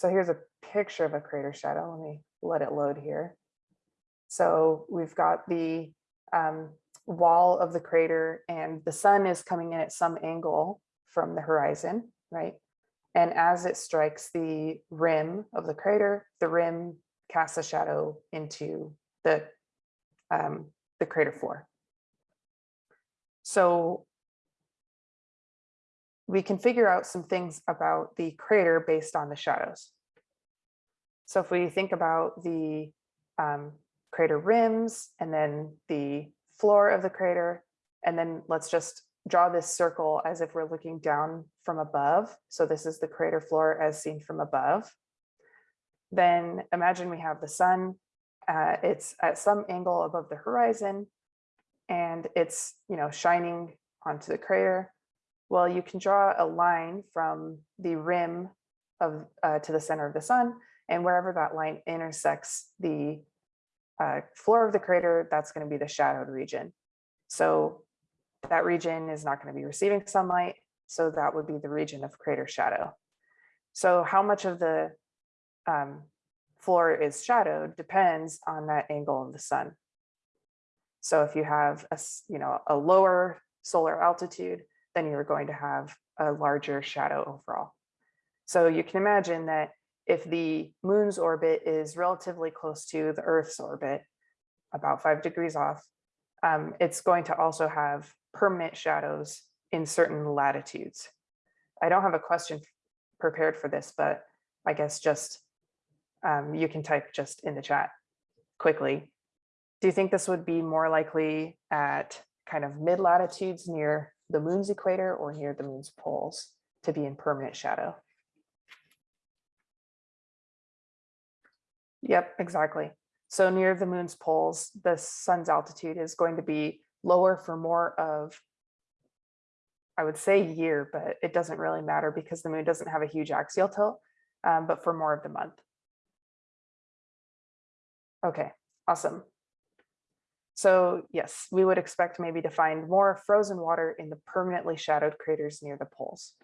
So here's a picture of a crater shadow. Let me let it load here. So we've got the um, wall of the crater and the sun is coming in at some angle from the horizon, right? And as it strikes the rim of the crater, the rim casts a shadow into the, um, the crater floor. So we can figure out some things about the crater based on the shadows. So if we think about the um, crater rims and then the floor of the crater, and then let's just draw this circle as if we're looking down from above. So this is the crater floor as seen from above. Then imagine we have the sun. Uh, it's at some angle above the horizon and it's, you know, shining onto the crater. Well, you can draw a line from the rim of uh, to the center of the sun and wherever that line intersects the uh, floor of the crater, that's going to be the shadowed region. So that region is not going to be receiving sunlight. So that would be the region of crater shadow. So how much of the um, floor is shadowed depends on that angle of the sun. So if you have a, you know, a lower solar altitude, then you're going to have a larger shadow overall. So you can imagine that if the moon's orbit is relatively close to the Earth's orbit, about five degrees off, um, it's going to also have permanent shadows in certain latitudes. I don't have a question prepared for this, but I guess just um, you can type just in the chat quickly. Do you think this would be more likely at kind of mid latitudes near the moon's equator or near the moon's poles to be in permanent shadow? Yep, exactly. So near the moon's poles, the sun's altitude is going to be lower for more of, I would say year, but it doesn't really matter because the moon doesn't have a huge axial tilt, um, but for more of the month. Okay, awesome. So yes, we would expect maybe to find more frozen water in the permanently shadowed craters near the poles.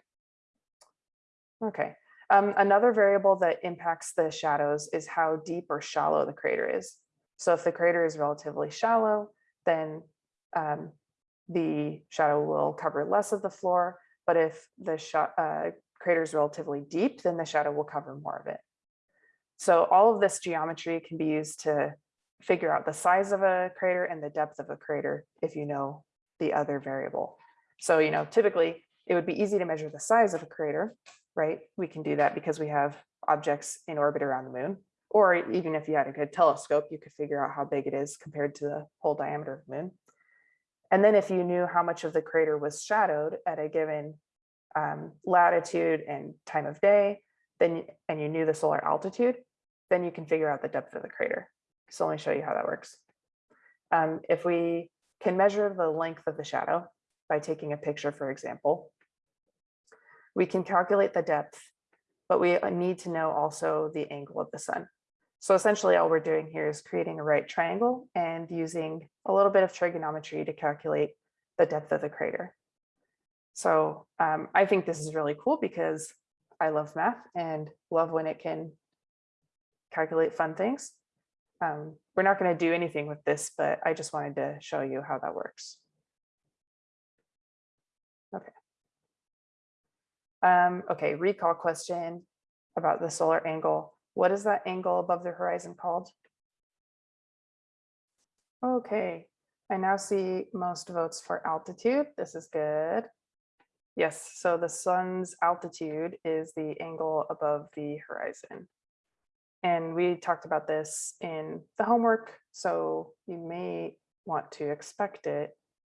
Okay, um, another variable that impacts the shadows is how deep or shallow the crater is. So if the crater is relatively shallow, then um, the shadow will cover less of the floor. But if the uh, crater is relatively deep, then the shadow will cover more of it. So all of this geometry can be used to figure out the size of a crater and the depth of a crater if you know the other variable. So, you know, typically it would be easy to measure the size of a crater right? We can do that because we have objects in orbit around the moon. Or even if you had a good telescope, you could figure out how big it is compared to the whole diameter of the moon. And then if you knew how much of the crater was shadowed at a given um, latitude and time of day, then and you knew the solar altitude, then you can figure out the depth of the crater. So let me show you how that works. Um, if we can measure the length of the shadow by taking a picture, for example, we can calculate the depth, but we uh, need to know also the angle of the sun. So essentially all we're doing here is creating a right triangle and using a little bit of trigonometry to calculate the depth of the crater. So um, I think this is really cool because I love math and love when it can calculate fun things. Um, we're not going to do anything with this, but I just wanted to show you how that works. Okay. Um, okay, recall question about the solar angle. What is that angle above the horizon called? Okay, I now see most votes for altitude. This is good. Yes, so the sun's altitude is the angle above the horizon. And we talked about this in the homework, so you may want to expect it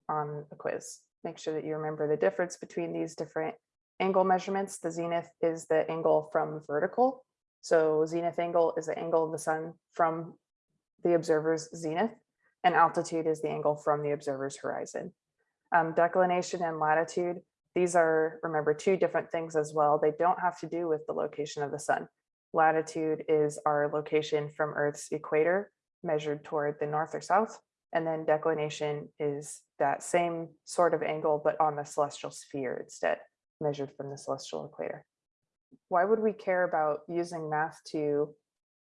on a quiz. Make sure that you remember the difference between these different angle measurements, the zenith is the angle from vertical. So zenith angle is the angle of the sun from the observer's zenith, and altitude is the angle from the observer's horizon. Um, declination and latitude, these are, remember, two different things as well. They don't have to do with the location of the sun. Latitude is our location from Earth's equator measured toward the north or south. And then declination is that same sort of angle, but on the celestial sphere instead measured from the celestial equator. why would we care about using math to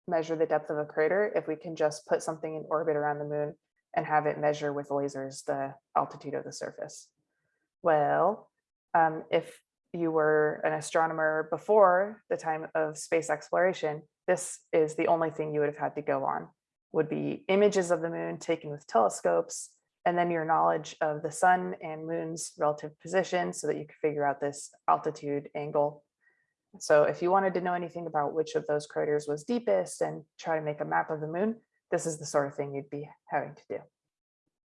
measure the depth of a crater if we can just put something in orbit around the moon and have it measure with lasers the altitude of the surface? Well, um, if you were an astronomer before the time of space exploration, this is the only thing you would have had to go on, would be images of the moon taken with telescopes, and then your knowledge of the sun and moon's relative position so that you could figure out this altitude angle. So if you wanted to know anything about which of those craters was deepest and try to make a map of the moon, this is the sort of thing you'd be having to do.